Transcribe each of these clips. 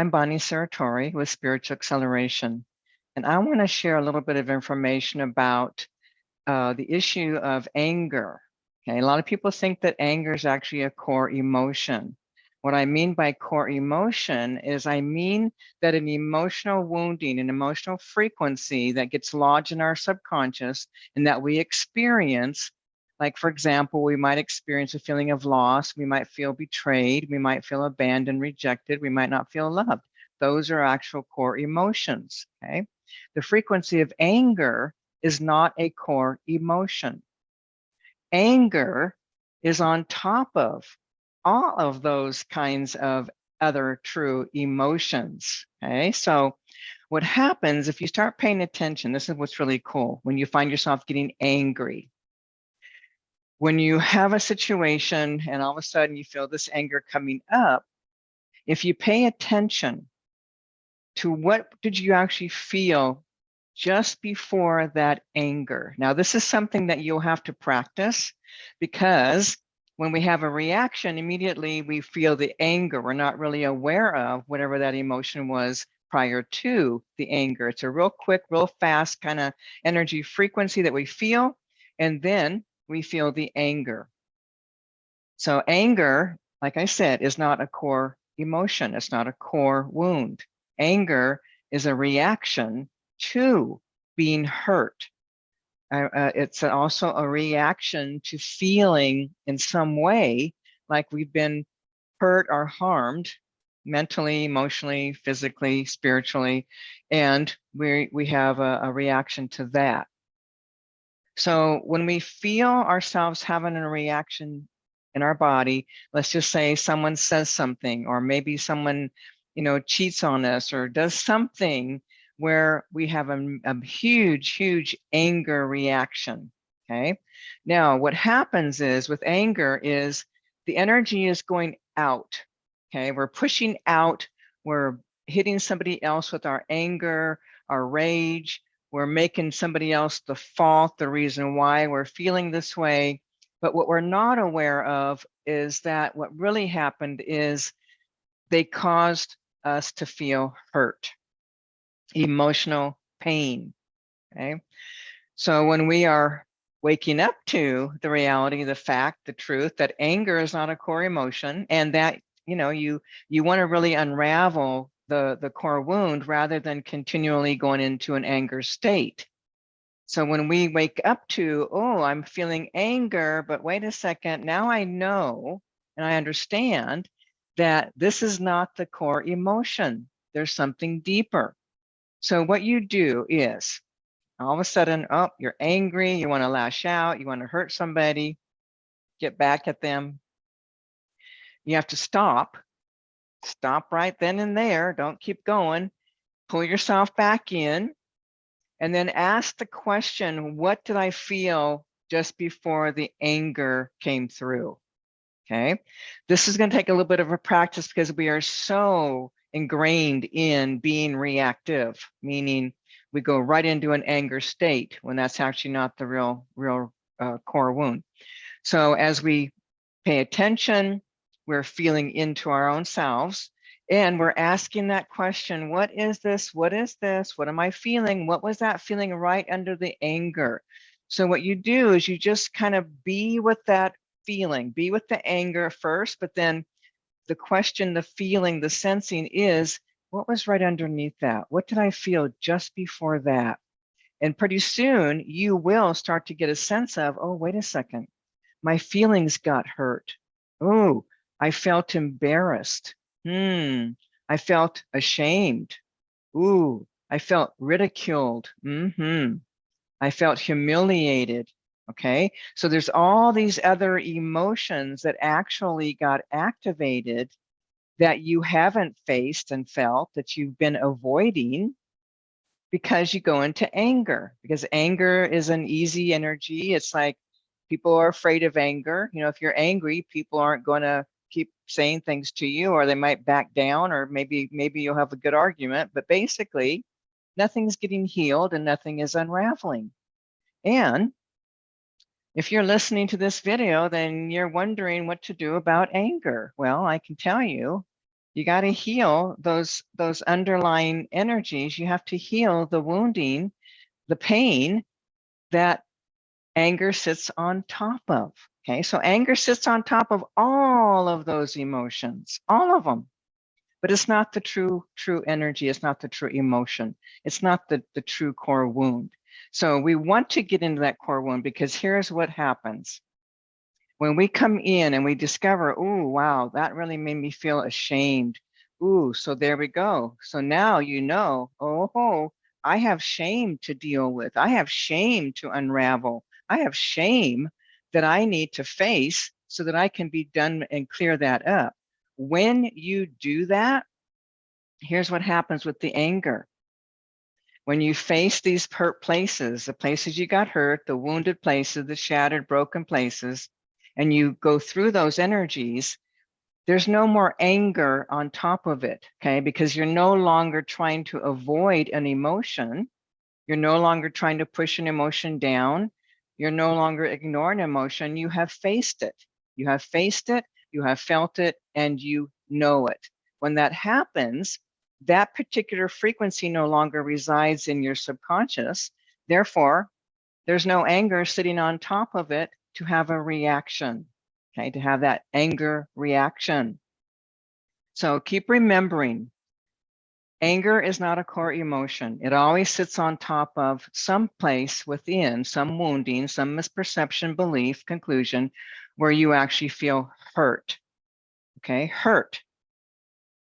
I'm Bonnie Saratori with Spiritual Acceleration, and I want to share a little bit of information about uh, the issue of anger. Okay, a lot of people think that anger is actually a core emotion. What I mean by core emotion is I mean that an emotional wounding, an emotional frequency that gets lodged in our subconscious and that we experience like, for example, we might experience a feeling of loss. We might feel betrayed. We might feel abandoned, rejected. We might not feel loved. Those are actual core emotions, okay? The frequency of anger is not a core emotion. Anger is on top of all of those kinds of other true emotions, okay? So what happens if you start paying attention, this is what's really cool, when you find yourself getting angry, when you have a situation and all of a sudden you feel this anger coming up, if you pay attention to what did you actually feel just before that anger. Now, this is something that you'll have to practice because when we have a reaction, immediately we feel the anger. We're not really aware of whatever that emotion was prior to the anger. It's a real quick, real fast kind of energy frequency that we feel. And then we feel the anger. So anger, like I said, is not a core emotion. It's not a core wound. Anger is a reaction to being hurt. Uh, uh, it's also a reaction to feeling in some way like we've been hurt or harmed mentally, emotionally, physically, spiritually, and we, we have a, a reaction to that. So when we feel ourselves having a reaction in our body, let's just say someone says something, or maybe someone, you know, cheats on us or does something where we have a, a huge, huge anger reaction. Okay. Now, what happens is with anger is the energy is going out. Okay. We're pushing out, we're hitting somebody else with our anger, our rage, we're making somebody else the fault, the reason why we're feeling this way. But what we're not aware of is that what really happened is they caused us to feel hurt, emotional pain. Okay. So when we are waking up to the reality, the fact, the truth that anger is not a core emotion and that, you know, you you want to really unravel the, the core wound rather than continually going into an anger state. So when we wake up to, oh, I'm feeling anger, but wait a second, now I know and I understand that this is not the core emotion. There's something deeper. So what you do is all of a sudden, oh, you're angry, you want to lash out, you want to hurt somebody, get back at them. You have to stop stop right then and there. Don't keep going. Pull yourself back in and then ask the question, what did I feel just before the anger came through? Okay. This is going to take a little bit of a practice because we are so ingrained in being reactive, meaning we go right into an anger state when that's actually not the real, real uh, core wound. So as we pay attention, we're feeling into our own selves and we're asking that question, what is this? What is this? What am I feeling? What was that feeling right under the anger? So what you do is you just kind of be with that feeling, be with the anger first, but then the question, the feeling, the sensing is, what was right underneath that? What did I feel just before that? And pretty soon you will start to get a sense of, oh, wait a second, my feelings got hurt. Oh, I felt embarrassed. Hmm. I felt ashamed. Ooh, I felt ridiculed. Mm-hmm. I felt humiliated. Okay, so there's all these other emotions that actually got activated that you haven't faced and felt that you've been avoiding because you go into anger because anger is an easy energy. It's like people are afraid of anger. You know, if you're angry, people aren't going to keep saying things to you or they might back down or maybe maybe you'll have a good argument but basically nothing's getting healed and nothing is unraveling and if you're listening to this video then you're wondering what to do about anger well i can tell you You got to heal those those underlying energies. You have to heal the wounding, the pain that anger sits on top of. Okay, so anger sits on top of all of those emotions, all of them. But it's not the true true energy. It's not the true emotion. It's not the the true core wound. So we want to get into that core wound because here's what happens. When we come in and we discover, oh, wow, that really made me feel ashamed. Ooh, so there we go. So now you know, oh, I have shame to deal with. I have shame to unravel. I have shame that I need to face so that I can be done and clear that up. When you do that, here's what happens with the anger. When you face these hurt places, the places you got hurt, the wounded places, the shattered, broken places, and you go through those energies, there's no more anger on top of it, okay? Because you're no longer trying to avoid an emotion. You're no longer trying to push an emotion down. You're no longer ignoring emotion. You have faced it. You have faced it, you have felt it, and you know it. When that happens, that particular frequency no longer resides in your subconscious. Therefore, there's no anger sitting on top of it to have a reaction, okay, to have that anger reaction. So keep remembering, anger is not a core emotion. It always sits on top of some place within, some wounding, some misperception, belief, conclusion, where you actually feel hurt, okay, hurt.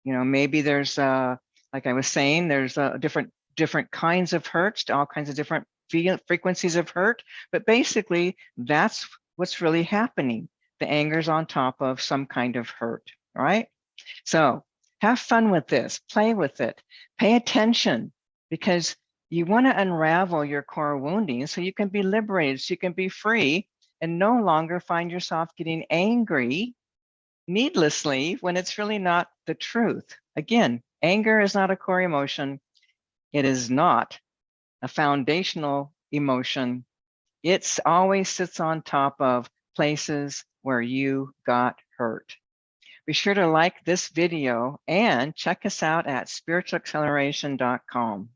You know, maybe there's uh, like I was saying, there's a different different kinds of hurts, all kinds of different frequencies of hurt, but basically that's what's really happening. The anger's on top of some kind of hurt, right? So have fun with this, play with it, pay attention because you want to unravel your core wounding so you can be liberated, so you can be free and no longer find yourself getting angry needlessly when it's really not the truth. Again, anger is not a core emotion. It is not a foundational emotion. It's always sits on top of places where you got hurt. Be sure to like this video and check us out at spiritualacceleration.com.